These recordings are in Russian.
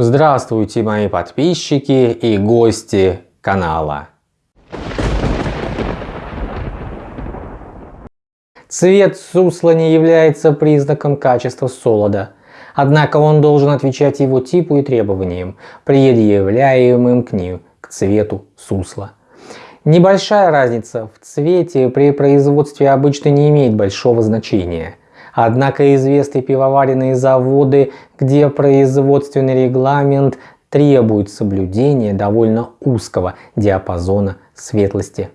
Здравствуйте мои подписчики и гости канала. Цвет сусла не является признаком качества солода, однако он должен отвечать его типу и требованиям, предъявляемым к ним, к цвету сусла. Небольшая разница в цвете при производстве обычно не имеет большого значения – Однако известны пивоваренные заводы, где производственный регламент требует соблюдения довольно узкого диапазона светлости.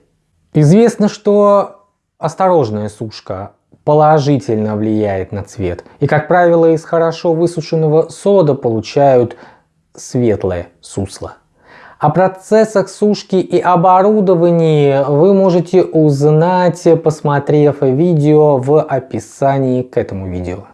Известно, что осторожная сушка положительно влияет на цвет. И, как правило, из хорошо высушенного солода получают светлое сусло. О процессах сушки и оборудовании вы можете узнать, посмотрев видео в описании к этому видео.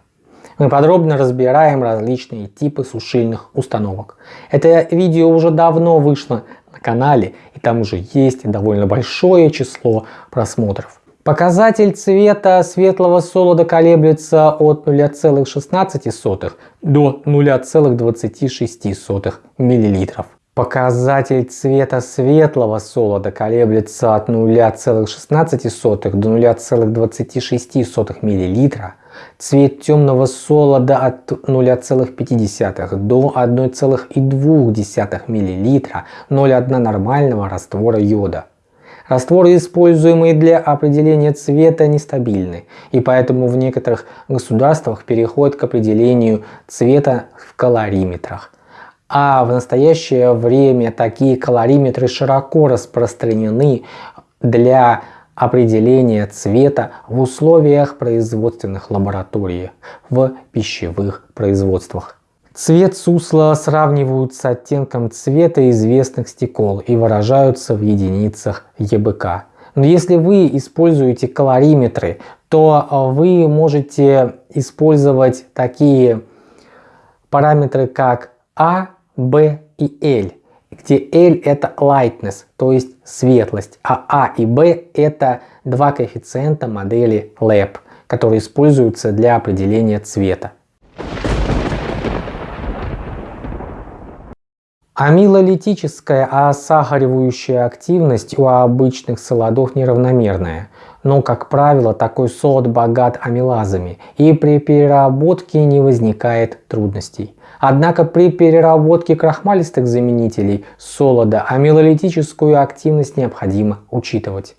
Мы подробно разбираем различные типы сушильных установок. Это видео уже давно вышло на канале и там уже есть довольно большое число просмотров. Показатель цвета светлого солода колеблется от 0,16 до 0,26 мл. Показатель цвета светлого солода колеблется от 0,16 до 0,26 мл. Цвет темного солода от 0,5 до 1,2 мл, 0,1 нормального раствора йода. Растворы, используемые для определения цвета, нестабильны, и поэтому в некоторых государствах переходят к определению цвета в калориметрах. А в настоящее время такие калориметры широко распространены для определения цвета в условиях производственных лабораторий в пищевых производствах. Цвет сусла сравнивают с оттенком цвета известных стекол и выражаются в единицах ЕБК. Но если вы используете калориметры, то вы можете использовать такие параметры, как А, B и L, где L это lightness, то есть светлость, а A и B это два коэффициента модели LAB, которые используются для определения цвета. Амилолитическая осахаривающая активность у обычных солодов неравномерная, но, как правило, такой солод богат амилазами и при переработке не возникает трудностей. Однако при переработке крахмалистых заменителей солода амилолитическую активность необходимо учитывать.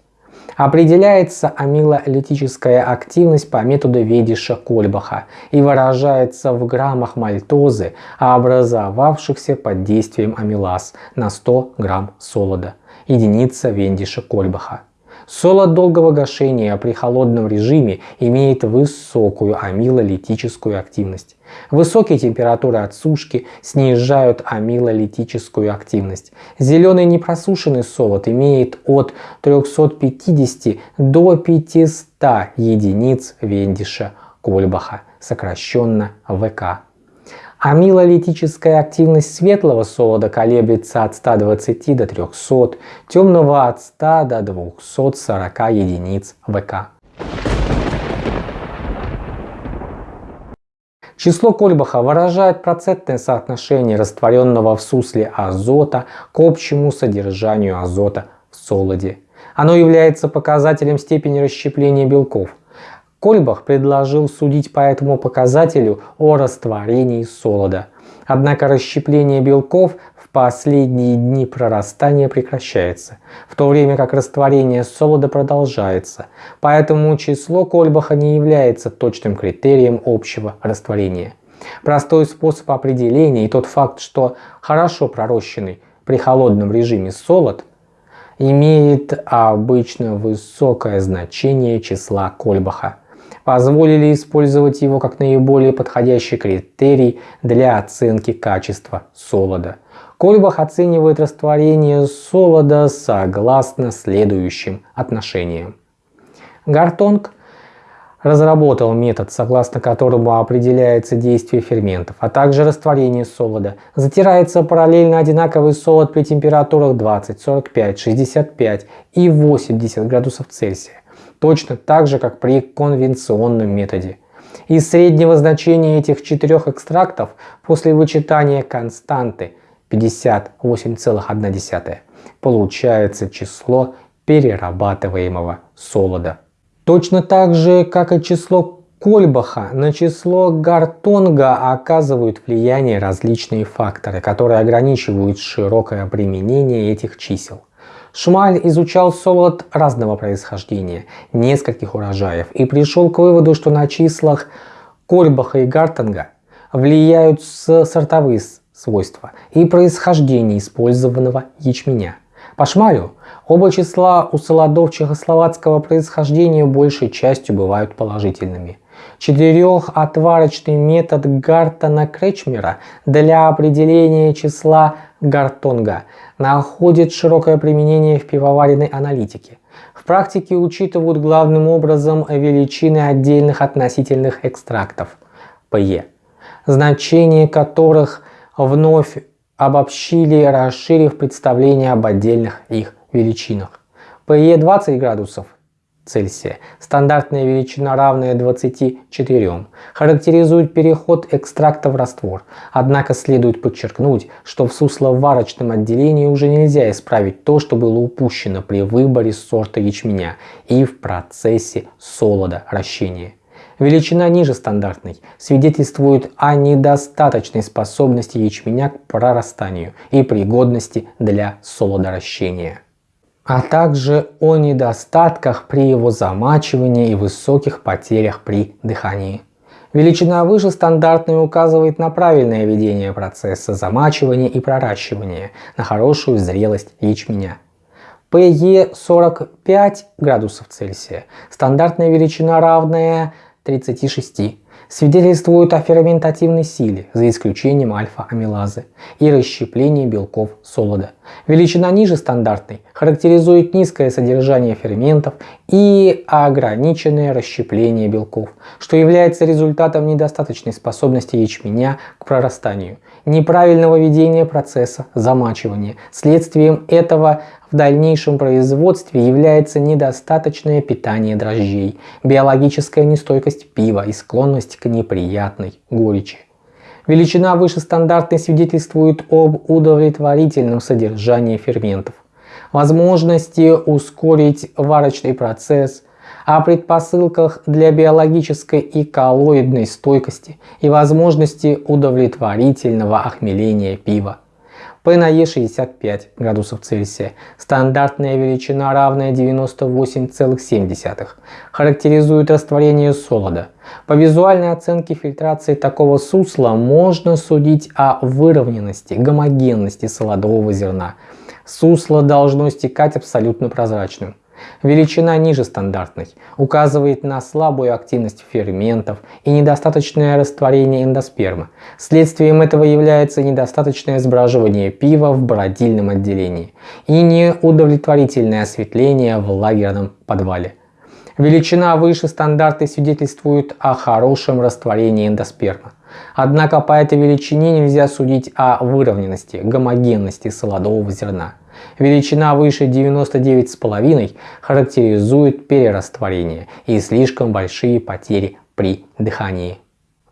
Определяется амилолитическая активность по методу Ведиша-Кольбаха и выражается в граммах мальтозы, образовавшихся под действием амилаз на 100 грамм солода, единица Вендиша-Кольбаха. Солод долгого гашения при холодном режиме имеет высокую амилолитическую активность. Высокие температуры отсушки снижают амилолитическую активность. Зеленый непросушенный солод имеет от 350 до 500 единиц Вендиша Кольбаха, сокращенно ВК. Амилолитическая активность светлого солода колеблется от 120 до 300, темного от 100 до 240 единиц ВК. Число Кольбаха выражает процентное соотношение растворенного в сусле азота к общему содержанию азота в солоде. Оно является показателем степени расщепления белков. Кольбах предложил судить по этому показателю о растворении солода. Однако расщепление белков в последние дни прорастания прекращается, в то время как растворение солода продолжается, поэтому число Кольбаха не является точным критерием общего растворения. Простой способ определения и тот факт, что хорошо пророщенный при холодном режиме солод имеет обычно высокое значение числа Кольбаха позволили использовать его как наиболее подходящий критерий для оценки качества солода. Кольбах оценивает растворение солода согласно следующим отношениям. Гартонг разработал метод, согласно которому определяется действие ферментов, а также растворение солода. Затирается параллельно одинаковый солод при температурах 20, 45, 65 и 80 градусов Цельсия точно так же, как при конвенционном методе. Из среднего значения этих четырех экстрактов после вычитания константы 58,1 получается число перерабатываемого солода. Точно так же, как и число Кольбаха на число Гартонга оказывают влияние различные факторы, которые ограничивают широкое применение этих чисел. Шмаль изучал солод разного происхождения, нескольких урожаев, и пришел к выводу, что на числах Кольбаха и Гартонга влияют сортовые свойства и происхождение использованного ячменя. По Шмалю оба числа у солодов чехословацкого происхождения большей частью бывают положительными – Четырехотварочный метод Гартона-Кречмера для определения числа Гартонга находит широкое применение в пивоваренной аналитике. В практике учитывают главным образом величины отдельных относительных экстрактов ПЕ, значение которых вновь обобщили, расширив представление об отдельных их величинах. ПЕ 20 градусов Цельсия, стандартная величина равная 24, характеризует переход экстракта в раствор. Однако следует подчеркнуть, что в сусловарочном отделении уже нельзя исправить то, что было упущено при выборе сорта ячменя и в процессе солодоращения. Величина ниже стандартной свидетельствует о недостаточной способности ячменя к прорастанию и пригодности для солодоращения а также о недостатках при его замачивании и высоких потерях при дыхании. Величина выше стандартной указывает на правильное ведение процесса замачивания и проращивания, на хорошую зрелость ячменя. PE 45 градусов Цельсия, стандартная величина равная 36 свидетельствуют о ферментативной силе, за исключением альфа-амилазы, и расщеплении белков солода. Величина ниже стандартной характеризует низкое содержание ферментов и ограниченное расщепление белков, что является результатом недостаточной способности ячменя к прорастанию, неправильного ведения процесса замачивания. Следствием этого в дальнейшем производстве является недостаточное питание дрожжей, биологическая нестойкость пива и склонность к неприятной горечи. Величина выше стандартной свидетельствует об удовлетворительном содержании ферментов, возможности ускорить варочный процесс, о предпосылках для биологической и коллоидной стойкости и возможности удовлетворительного охмеления пива. E 65 градусов Цельсия, стандартная величина равная 98,7, характеризует растворение солода. По визуальной оценке фильтрации такого сусла можно судить о выровненности, гомогенности солодового зерна. Сусло должно стекать абсолютно прозрачным. Величина ниже стандартной указывает на слабую активность ферментов и недостаточное растворение эндоспермы. Следствием этого является недостаточное сбраживание пива в бродильном отделении и неудовлетворительное осветление в лагерном подвале. Величина выше стандарты свидетельствует о хорошем растворении эндоспермы. Однако по этой величине нельзя судить о выровненности, гомогенности солодового зерна. Величина выше 99,5 характеризует перерастворение и слишком большие потери при дыхании.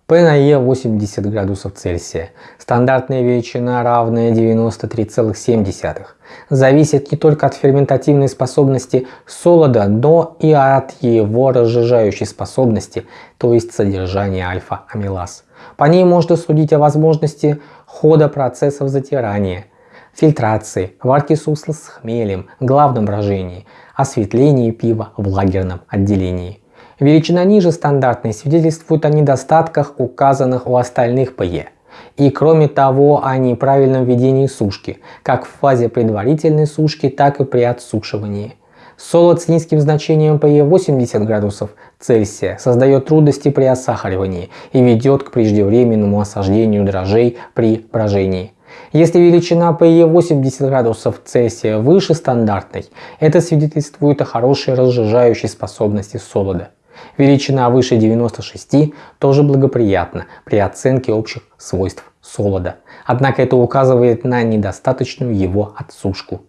P на E 80 градусов Цельсия. Стандартная величина равная 93,7. Зависит не только от ферментативной способности солода, но и от его разжижающей способности, то есть содержания альфа-амилаз. По ней можно судить о возможности хода процессов затирания – фильтрации, варки сусла с хмелем, главном брожении, осветлении пива в лагерном отделении. Величина ниже стандартной свидетельствует о недостатках, указанных у остальных ПЕ. И кроме того о неправильном ведении сушки, как в фазе предварительной сушки, так и при отсушивании. Солод с низким значением ПЕ 80 градусов Цельсия создает трудности при осахаривании и ведет к преждевременному осаждению дрожжей при брожении. Если величина PE 80 градусов Цельсия выше стандартной, это свидетельствует о хорошей разжижающей способности солода. Величина выше 96 тоже благоприятна при оценке общих свойств солода, однако это указывает на недостаточную его отсушку.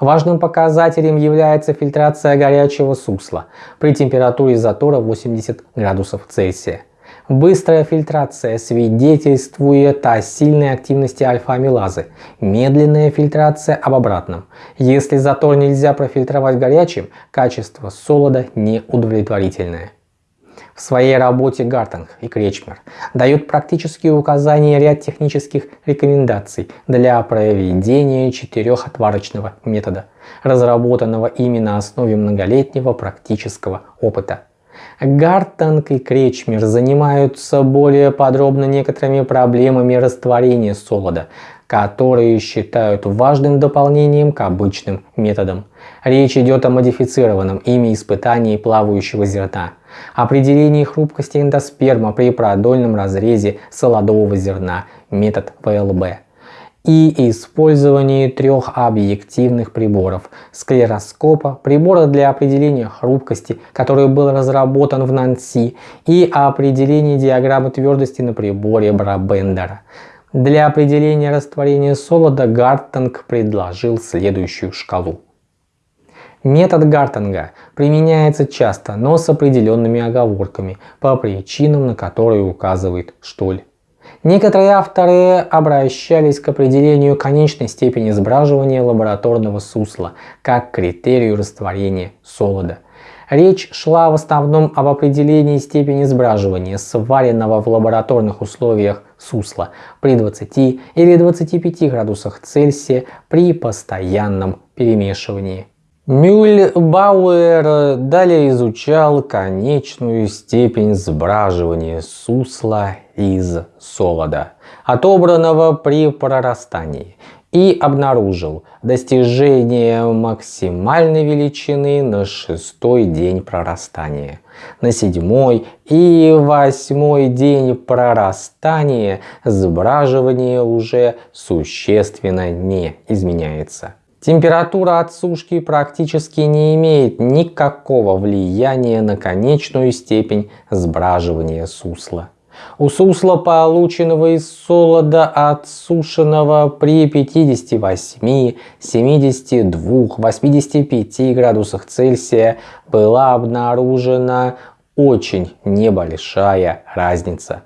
Важным показателем является фильтрация горячего сусла при температуре затора 80 градусов Цельсия. Быстрая фильтрация свидетельствует о сильной активности альфа-амилазы. Медленная фильтрация об обратном. Если затор нельзя профильтровать горячим, качество солода неудовлетворительное. В своей работе Гартинг и Кречмер дают практические указания и ряд технических рекомендаций для проведения четырехотварочного метода, разработанного ими на основе многолетнего практического опыта. Гартанг и Кречмер занимаются более подробно некоторыми проблемами растворения солода, которые считают важным дополнением к обычным методам. Речь идет о модифицированном ими испытании плавающего зерна, определении хрупкости эндосперма при продольном разрезе солодового зерна, метод ВЛБ и использовании трех объективных приборов – склероскопа, прибора для определения хрупкости, который был разработан в Нанси, и определении диаграммы твердости на приборе Брабендера. Для определения растворения солода Гартинг предложил следующую шкалу. Метод Гартинга применяется часто, но с определенными оговорками, по причинам, на которые указывает Штоль. Некоторые авторы обращались к определению конечной степени сбраживания лабораторного сусла как критерию растворения солода. Речь шла в основном об определении степени сбраживания сваренного в лабораторных условиях сусла при 20 или 25 градусах Цельсия при постоянном перемешивании. Мюльбауэр далее изучал конечную степень сбраживания сусла из солода, отобранного при прорастании, и обнаружил достижение максимальной величины на шестой день прорастания. На седьмой и восьмой день прорастания сбраживание уже существенно не изменяется. Температура отсушки практически не имеет никакого влияния на конечную степень сбраживания сусла. У сусла, полученного из солода отсушенного при 58, 72, 85 градусах Цельсия, была обнаружена очень небольшая разница.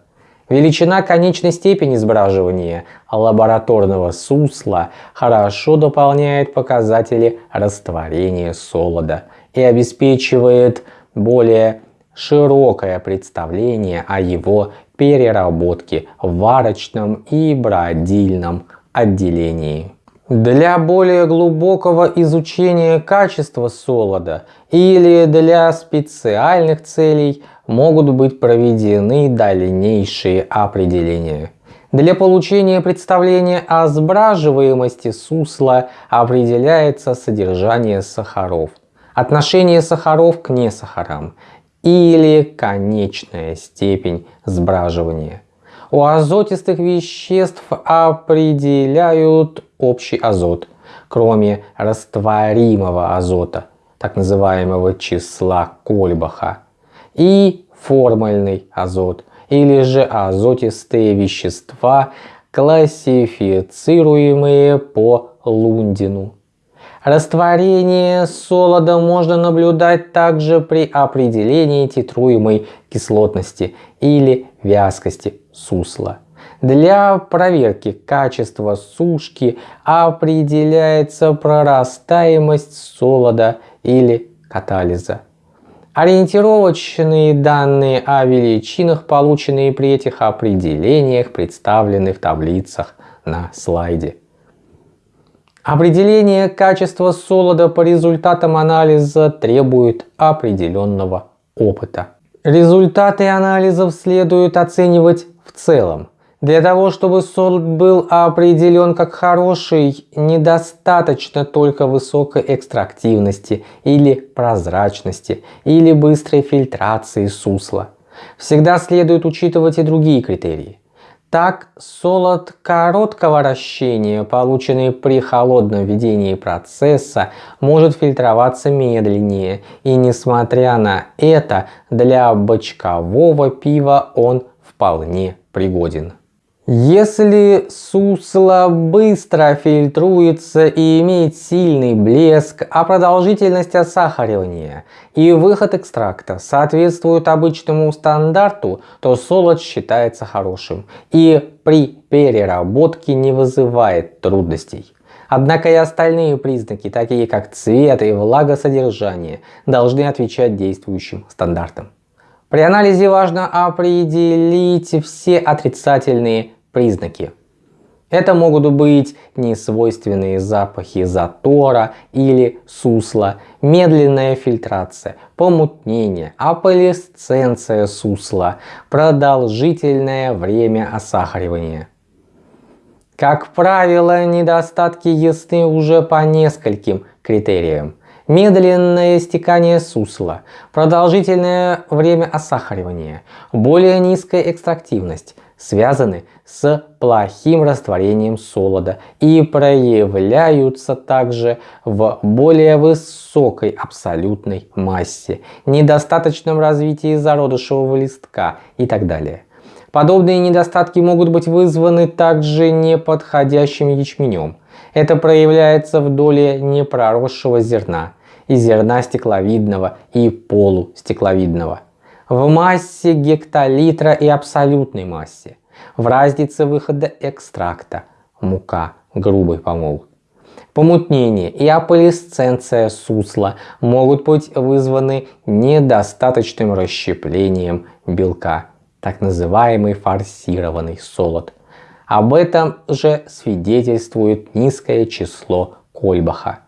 Величина конечной степени сбраживания лабораторного сусла хорошо дополняет показатели растворения солода и обеспечивает более широкое представление о его переработке в варочном и бродильном отделении. Для более глубокого изучения качества солода или для специальных целей могут быть проведены дальнейшие определения. Для получения представления о сбраживаемости сусла определяется содержание сахаров, отношение сахаров к несахарам или конечная степень сбраживания. У азотистых веществ определяют общий азот, кроме растворимого азота, так называемого числа Кольбаха, и формальный азот, или же азотистые вещества, классифицируемые по Лундину. Растворение солода можно наблюдать также при определении титруемой кислотности или вязкости сусла. Для проверки качества сушки определяется прорастаемость солода или катализа. Ориентировочные данные о величинах, полученные при этих определениях, представлены в таблицах на слайде. Определение качества солода по результатам анализа требует определенного опыта. Результаты анализов следует оценивать в целом. Для того, чтобы солод был определен как хороший, недостаточно только высокой экстрактивности или прозрачности или быстрой фильтрации сусла. Всегда следует учитывать и другие критерии. Так, солод короткого вращения, полученный при холодном ведении процесса, может фильтроваться медленнее, и несмотря на это, для бочкового пива он вполне пригоден. Если сусло быстро фильтруется и имеет сильный блеск, а продолжительность осахаривания и выход экстракта соответствуют обычному стандарту, то солод считается хорошим и при переработке не вызывает трудностей. Однако и остальные признаки, такие как цвет и влагосодержание, должны отвечать действующим стандартам. При анализе важно определить все отрицательные признаки. Это могут быть несвойственные запахи затора или сусла, медленная фильтрация, помутнение, аполисценция сусла, продолжительное время осахаривания. Как правило, недостатки ясны уже по нескольким критериям медленное стекание сусла, продолжительное время осахаривания, более низкая экстрактивность связаны с плохим растворением солода и проявляются также в более высокой абсолютной массе, недостаточном развитии зародышевого листка и так далее. Подобные недостатки могут быть вызваны также неподходящим ячменем, это проявляется в доле непроросшего зерна и зерна стекловидного и полустекловидного, в массе гектолитра и абсолютной массе, в разнице выхода экстракта, мука, грубый помол. Помутнение и аполисценция сусла могут быть вызваны недостаточным расщеплением белка, так называемый форсированный солод – об этом же свидетельствует низкое число Кольбаха.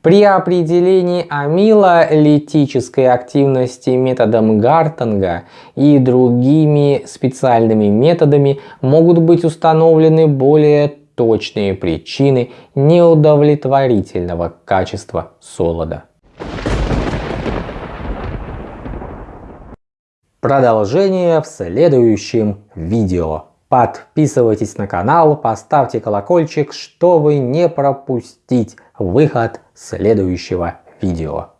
При определении амилолитической активности методом Гартанга и другими специальными методами могут быть установлены более точные причины неудовлетворительного качества солода. Продолжение в следующем видео. Подписывайтесь на канал, поставьте колокольчик, чтобы не пропустить выход следующего видео.